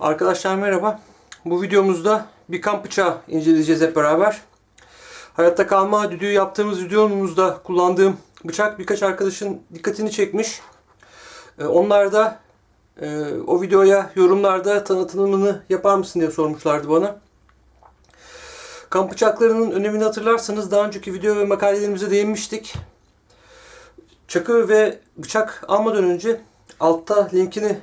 Arkadaşlar merhaba. Bu videomuzda bir kamp bıçağı inceleyeceğiz hep beraber. Hayatta kalma düdüğü yaptığımız videomuzda kullandığım bıçak birkaç arkadaşın dikkatini çekmiş. Ee, Onlar da e, o videoya yorumlarda tanıtımını yapar mısın diye sormuşlardı bana. Kamp bıçaklarının önemini hatırlarsanız daha önceki video ve makalelerimize değinmiştik. Çakı ve bıçak almadan önce altta linkini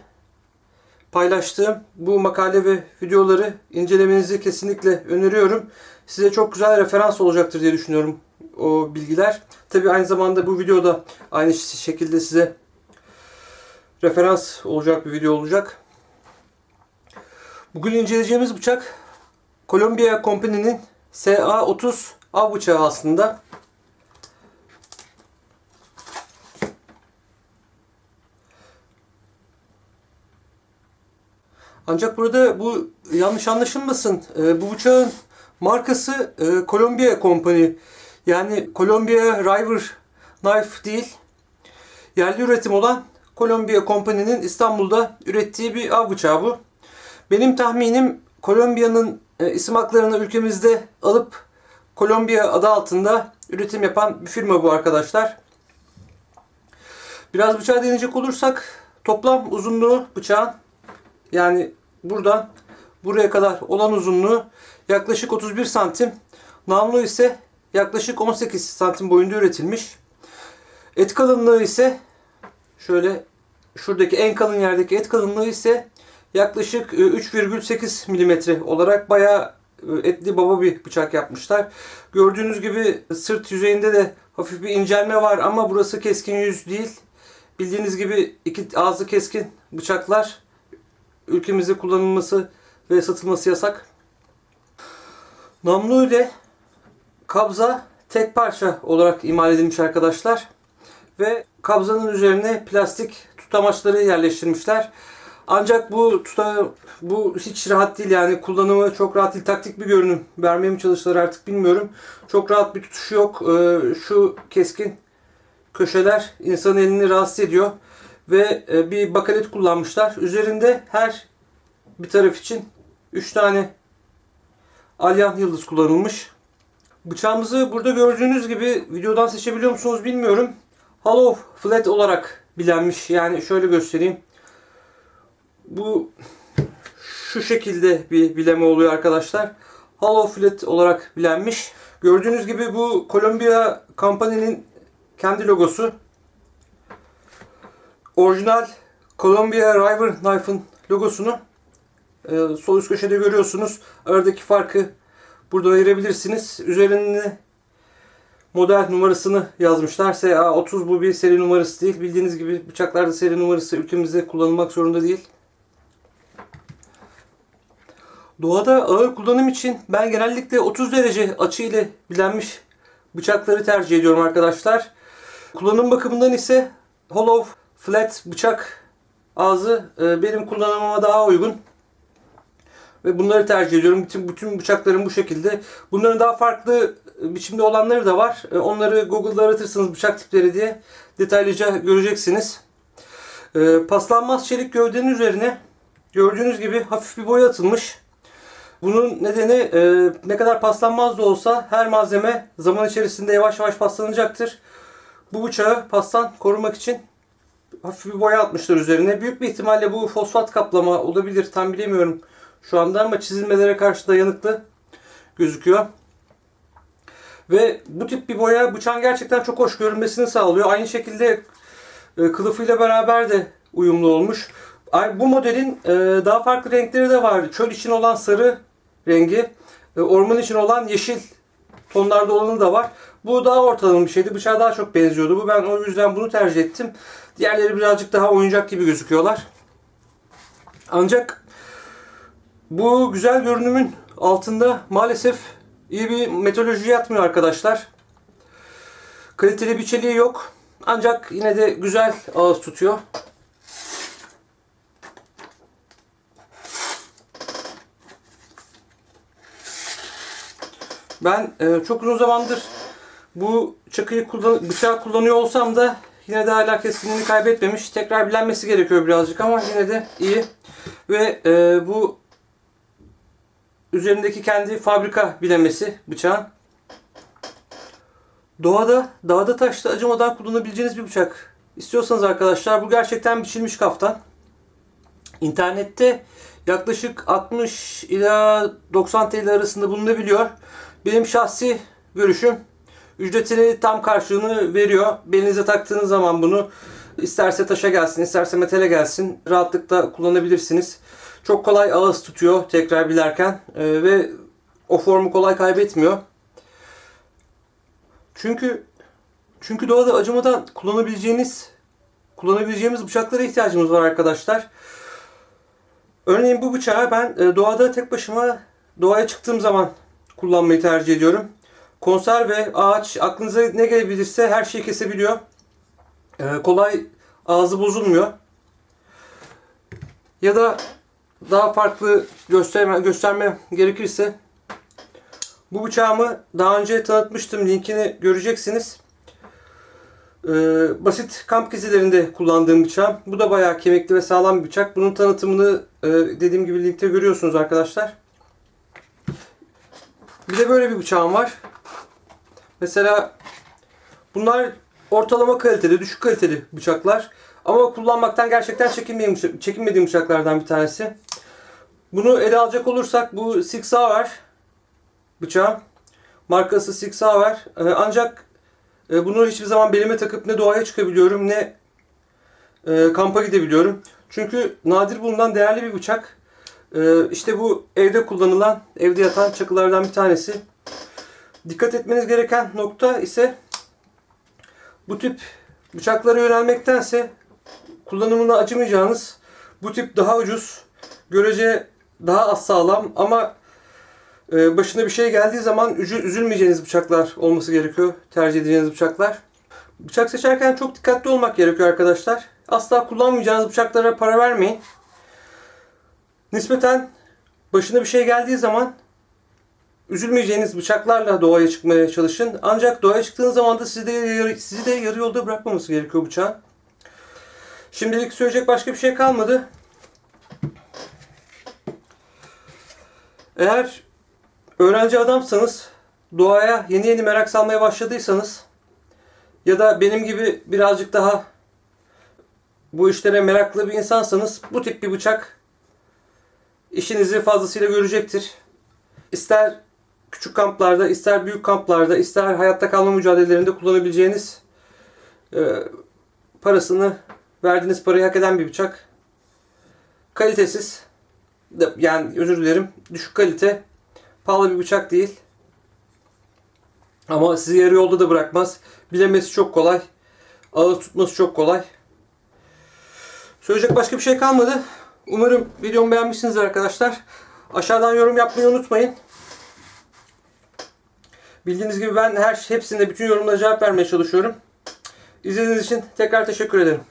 paylaştığım bu makale ve videoları incelemenizi kesinlikle öneriyorum. Size çok güzel referans olacaktır diye düşünüyorum o bilgiler. Tabi aynı zamanda bu videoda aynı şekilde size referans olacak bir video olacak. Bugün inceleyeceğimiz bıçak Columbia Company'nin SA30 av bıçağı aslında. Ancak burada bu yanlış anlaşılmasın. Ee, bu bıçağın markası e, Columbia Company. Yani Columbia River Knife değil. Yerli üretim olan Columbia Company'nin İstanbul'da ürettiği bir av bıçağı bu. Benim tahminim Columbia'nın e, isim haklarını ülkemizde alıp Columbia adı altında üretim yapan bir firma bu arkadaşlar. Biraz bıçağı deneyecek olursak toplam uzunluğu bıçağın yani buradan buraya kadar olan uzunluğu yaklaşık 31 santim. Namlu ise yaklaşık 18 santim boyunda üretilmiş. Et kalınlığı ise şöyle şuradaki en kalın yerdeki et kalınlığı ise yaklaşık 3,8 milimetre olarak bayağı e, etli baba bir bıçak yapmışlar. Gördüğünüz gibi sırt yüzeyinde de hafif bir incelme var ama burası keskin yüz değil. Bildiğiniz gibi iki ağzı keskin bıçaklar ülkemizde kullanılması ve satılması yasak. Namlu ile kabza tek parça olarak imal edilmiş arkadaşlar. Ve kabzanın üzerine plastik tutamaçları yerleştirmişler. Ancak bu tuta, bu hiç rahat değil yani kullanımı çok rahat değil. Taktik bir görünüm vermeye mi çalıştılar artık bilmiyorum. Çok rahat bir tutuşu yok. Ee, şu keskin köşeler insanın elini rahatsız ediyor. Ve e, bir bakalet kullanmışlar. Üzerinde her bir taraf için 3 tane alyan yıldız kullanılmış. Bıçağımızı burada gördüğünüz gibi videodan seçebiliyor musunuz bilmiyorum. Hollow flat olarak bilenmiş. Yani şöyle göstereyim. Bu şu şekilde bir bileme oluyor arkadaşlar. Hollow flat olarak bilenmiş. Gördüğünüz gibi bu Columbia Company'nin kendi logosu. Orijinal Columbia River Knife'ın logosunu e, sol üst köşede görüyorsunuz. Aradaki farkı burada ayırabilirsiniz. Üzerine model numarasını yazmışlar. SA30 bu bir seri numarası değil. Bildiğiniz gibi bıçaklarda seri numarası ülkemizde kullanılmak zorunda değil. Doğada ağır kullanım için ben genellikle 30 derece açı ile bilenmiş bıçakları tercih ediyorum arkadaşlar. Kullanım bakımından ise hollow flat bıçak ağzı e, benim kullanımıma daha uygun. Ve bunları tercih ediyorum. Bütün, bütün bıçaklarım bu şekilde. Bunların daha farklı biçimde olanları da var. E, onları Google'da aratırsınız bıçak tipleri diye detaylıca göreceksiniz. E, paslanmaz çelik gövdenin üzerine gördüğünüz gibi hafif bir boya atılmış. Bunun nedeni e, ne kadar paslanmaz da olsa her malzeme zaman içerisinde yavaş yavaş paslanacaktır. Bu bıçağı pastan korumak için hafif bir boya atmışlar üzerine. Büyük bir ihtimalle bu fosfat kaplama olabilir. Tam bilemiyorum şu anda ama çizilmelere karşı dayanıklı gözüküyor. Ve bu tip bir boya bıçağın gerçekten çok hoş görünmesini sağlıyor. Aynı şekilde e, kılıfıyla beraber de uyumlu olmuş. Bu modelin e, daha farklı renkleri de var. Çöl için olan sarı rengi, e, orman için olan yeşil tonlarda olanı da var. Bu daha ortalama bir şeydi. Bıçağa daha çok benziyordu. Bu ben o yüzden bunu tercih ettim. Diğerleri birazcık daha oyuncak gibi gözüküyorlar. Ancak bu güzel görünümün altında maalesef iyi bir metaloloji yatmıyor arkadaşlar. Kaliteli bir çeliği yok. Ancak yine de güzel ağız tutuyor. Ben e, çok uzun zamandır bu çakıyı kullan bıçağı kullanıyor olsam da yine de hala keskinliğini kaybetmemiş. Tekrar bilenmesi gerekiyor birazcık ama yine de iyi. Ve e, bu üzerindeki kendi fabrika bilemesi bıçağın. Doğada, dağda taşta acımadan kullanabileceğiniz bir bıçak. İstiyorsanız arkadaşlar bu gerçekten biçilmiş kaftan. İnternette yaklaşık 60 ila 90 TL arasında bulunabiliyor. Benim şahsi görüşüm ücretini tam karşılığını veriyor. Belinize taktığınız zaman bunu isterse taşa gelsin, isterse metale gelsin rahatlıkla kullanabilirsiniz. Çok kolay ağız tutuyor tekrar bilerken Ee, ve o formu kolay kaybetmiyor. Çünkü çünkü doğada acımadan kullanabileceğiniz kullanabileceğimiz bıçaklara ihtiyacımız var arkadaşlar. Örneğin bu bıçağı ben e, doğada tek başıma doğaya çıktığım zaman kullanmayı tercih ediyorum. Konserve, ağaç, aklınıza ne gelebilirse her şeyi kesebiliyor. E, kolay ağzı bozulmuyor. Ya da daha farklı gösterme, gösterme gerekirse bu bıçağımı daha önce tanıtmıştım. Linkini göreceksiniz. Ee, basit kamp gezilerinde kullandığım bıçağım. Bu da bayağı kemikli ve sağlam bir bıçak. Bunun tanıtımını e, dediğim gibi linkte görüyorsunuz arkadaşlar. Bir de böyle bir bıçağım var. Mesela bunlar ortalama kaliteli, düşük kaliteli bıçaklar. Ama kullanmaktan gerçekten çekinmediğim, çekinmediğim bıçaklardan bir tanesi. Bunu ele alacak olursak bu Six var bıçağım. Markası Six var. Ee, ancak e, bunu hiçbir zaman belime takıp ne doğaya çıkabiliyorum ne e, kampa gidebiliyorum. Çünkü nadir bulunan değerli bir bıçak. E, işte bu evde kullanılan, evde yatan çakılardan bir tanesi. Dikkat etmeniz gereken nokta ise bu tip bıçaklara yönelmektense kullanımına acımayacağınız bu tip daha ucuz, görece daha az sağlam ama e, başına bir şey geldiği zaman üzü- üzülmeyeceğiniz bıçaklar olması gerekiyor. Tercih edeceğiniz bıçaklar. Bıçak seçerken çok dikkatli olmak gerekiyor arkadaşlar. Asla kullanmayacağınız bıçaklara para vermeyin. Nispeten başına bir şey geldiği zaman üzülmeyeceğiniz bıçaklarla doğaya çıkmaya çalışın. Ancak doğaya çıktığınız zaman da sizi de sizi de yarı yolda bırakmaması gerekiyor bıçağın. Şimdilik söyleyecek başka bir şey kalmadı. Eğer öğrenci adamsanız, doğaya yeni yeni merak salmaya başladıysanız ya da benim gibi birazcık daha bu işlere meraklı bir insansanız bu tip bir bıçak işinizi fazlasıyla görecektir. İster küçük kamplarda, ister büyük kamplarda, ister hayatta kalma mücadelelerinde kullanabileceğiniz e, parasını verdiğiniz parayı hak eden bir bıçak. Kalitesiz, yani özür dilerim, düşük kalite, pahalı bir bıçak değil. Ama sizi yarı yolda da bırakmaz. Bilemesi çok kolay. Ağız tutması çok kolay. Söyleyecek başka bir şey kalmadı. Umarım videomu beğenmişsiniz arkadaşlar. Aşağıdan yorum yapmayı unutmayın. Bildiğiniz gibi ben her hepsinde bütün yorumlara cevap vermeye çalışıyorum. İzlediğiniz için tekrar teşekkür ederim.